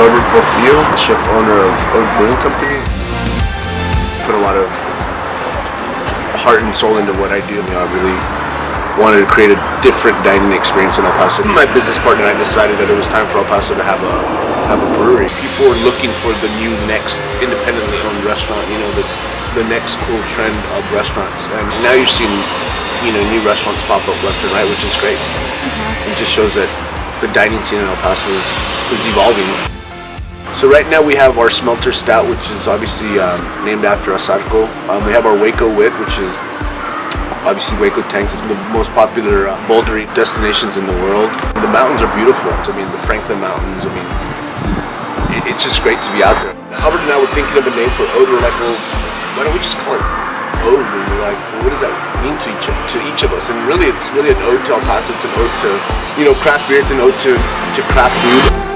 Norbert Bofio, chef owner of Ode Brewing Company. Put a lot of heart and soul into what I do. You know, I really wanted to create a different dining experience in El Paso. My business partner and I decided that it was time for El Paso to have a have a brewery. People were looking for the new next independently owned restaurant. You know, the the next cool trend of restaurants. And now you're seeing, you know, new restaurants pop up left and right, which is great. Mm-hmm. It just shows that the dining scene in El Paso is, is evolving. So right now we have our Smelter Stout, which is obviously um, named after Asarco. Um, we have our Hueco Wit, which is obviously Hueco Tanks is the most popular uh, bouldering destinations in the world. The mountains are beautiful. I mean, the Franklin Mountains, I mean, it, it's just great to be out there. Albert and I were thinking of a name for Ode. We're like, well, why don't we just call it ode? And we're like, well, what does that mean to each to each of us? And really, it's really an ode to El Paso. It's an ode to you know craft beer. It's an ode to to craft food.